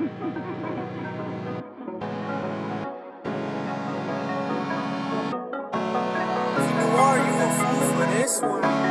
You are you a fool for this one?